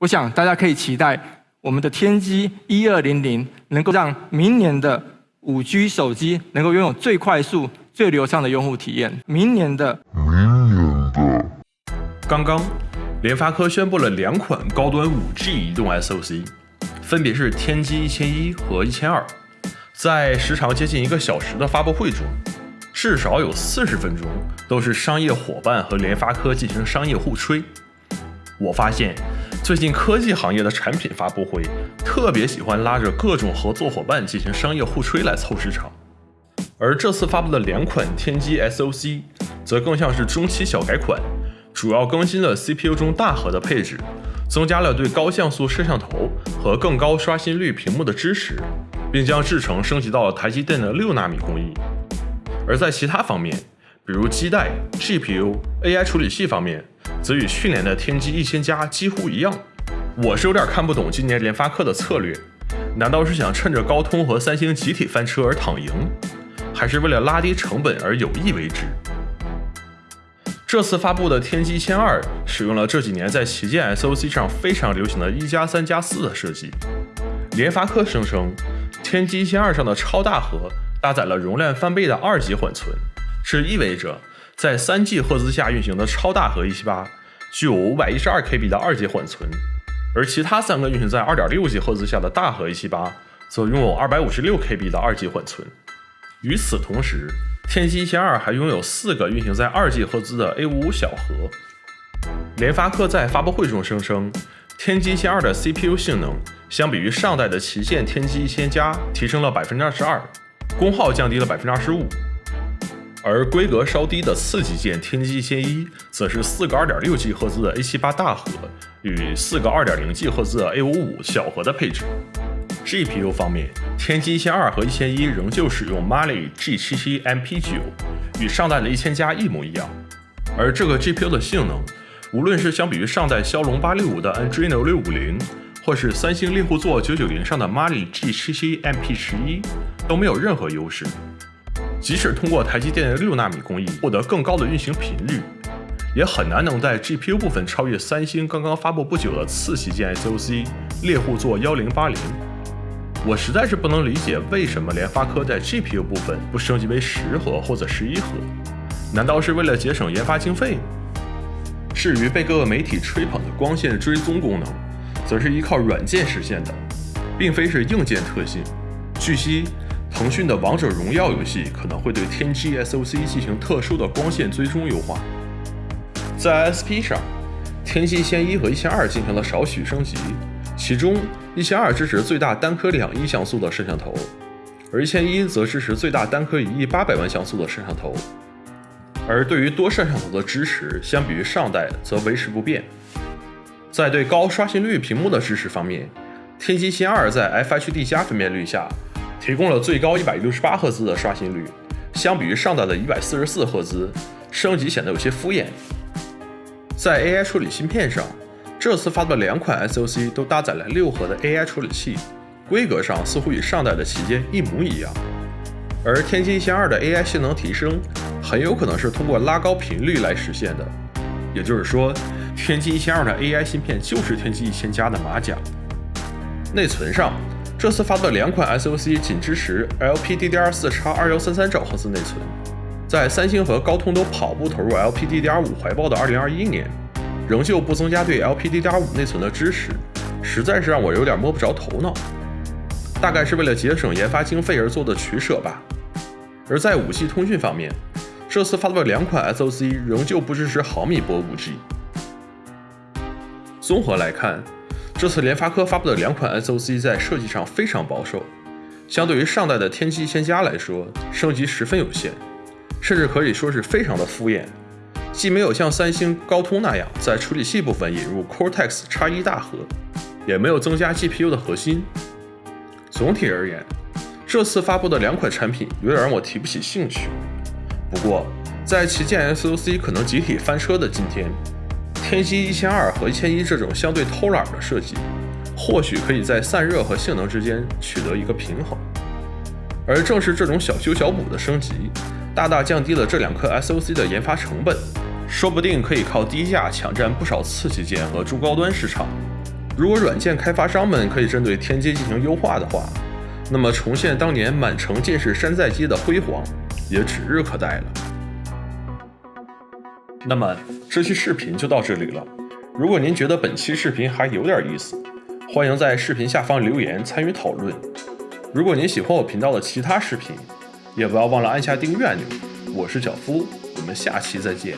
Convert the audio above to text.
我想大家可以期待我们的天玑一二零零能够让明年的五 G 手机能够拥有最快速、最流畅的用户体验。明年的，明年的，刚刚联发科宣布了两款高端五 G 移动 SoC，分别是天玑一千一和一千二。在时长接近一个小时的发布会中。至少有四十分钟都是商业伙伴和联发科进行商业互吹。我发现最近科技行业的产品发布会特别喜欢拉着各种合作伙伴进行商业互吹来凑市场，而这次发布的两款天玑 SoC 则更像是中期小改款，主要更新了 CPU 中大核的配置，增加了对高像素摄像头和更高刷新率屏幕的支持，并将制程升级到了台积电的六纳米工艺。而在其他方面，比如基带、GPU、AI 处理器方面，则与去年的天玑一千加几乎一样。我是有点看不懂今年联发科的策略，难道是想趁着高通和三星集体翻车而躺赢，还是为了拉低成本而有意为之？这次发布的天玑一千二使用了这几年在旗舰 SoC 上非常流行的一加三加四的设计。联发科声称，天玑一千二上的超大核。搭载了容量翻倍的二级缓存，这意味着在三 G 赫兹下运行的超大核一七八具有五百一十二 KB 的二级缓存，而其他三个运行在二点六 G 赫兹下的大核一七八则拥有二百五十六 KB 的二级缓存。与此同时，天玑一千二还拥有四个运行在二 G 赫兹的 A 五五小核。联发科在发布会中声称，天玑一千二的 CPU 性能相比于上代的旗舰天玑一千加提升了百分之二十二。功耗降低了百分之二十五，而规格稍低的次级舰天玑一千一则是四个二点六 G 赫兹的 A 七八大核与四个二点零 G 赫兹的 A 五五小核的配置。GPU 方面，天玑一千二和一千一仍旧使用 Mali G 七七 MP 九，与上代的一千加一模一样。而这个 GPU 的性能，无论是相比于上代骁龙八六五的 Adreno 六五零。或是三星猎户座九九零上的 Mali G 七七 MP 十一都没有任何优势。即使通过台积电的六纳米工艺获得更高的运行频率，也很难能在 GPU 部分超越三星刚刚发布不久的次旗舰 SoC 猎户座幺零八零。我实在是不能理解为什么联发科在 GPU 部分不升级为十核或者十一核？难道是为了节省研发经费？至于被各个媒体吹捧的光线追踪功能，则是依靠软件实现的，并非是硬件特性。据悉，腾讯的《王者荣耀》游戏可能会对天玑 SoC 进行特殊的光线追踪优化。在 SP 上，天玑一千一和一千二进行了少许升级，其中一千二支持最大单颗两亿像素的摄像头，而一千一则支持最大单颗一亿八百万像素的摄像头。而对于多摄像头的支持，相比于上代则维持不变。在对高刷新率屏幕的支持方面，天玑千二在 FHD 加分辨率下提供了最高一百六十八赫兹的刷新率，相比于上代的一百四十四赫兹，升级显得有些敷衍。在 AI 处理芯片上，这次发布的两款 SoC 都搭载了六核的 AI 处理器，规格上似乎与上代的旗舰一模一样。而天玑一千二的 AI 性能提升，很有可能是通过拉高频率来实现的，也就是说。天玑一千二的 AI 芯片就是天玑一千加的马甲。内存上，这次发布的两款 SoC 仅支持 LPDDR4X 二幺三三兆赫兹内存，在三星和高通都跑步投入 LPDDR5 怀抱的2021年，仍旧不增加对 LPDDR5 内存的支持，实在是让我有点摸不着头脑。大概是为了节省研发经费而做的取舍吧。而在 5G 通讯方面，这次发布的两款 SoC 仍旧不支持毫米波 5G。综合来看，这次联发科发布的两款 SoC 在设计上非常保守，相对于上代的天玑一千加来说，升级十分有限，甚至可以说是非常的敷衍。既没有像三星、高通那样在处理器部分引入 Cortex X1 大核，也没有增加 GPU 的核心。总体而言，这次发布的两款产品有点让我提不起兴趣。不过，在旗舰 SoC 可能集体翻车的今天。天玑一千二和一千一这种相对偷懒的设计，或许可以在散热和性能之间取得一个平衡。而正是这种小修小补的升级，大大降低了这两颗 SoC 的研发成本，说不定可以靠低价抢占不少次旗舰和中高端市场。如果软件开发商们可以针对天玑进行优化的话，那么重现当年满城尽是山寨机的辉煌也指日可待了。那么这期视频就到这里了。如果您觉得本期视频还有点意思，欢迎在视频下方留言参与讨论。如果您喜欢我频道的其他视频，也不要忘了按下订阅按钮。我是小夫，我们下期再见。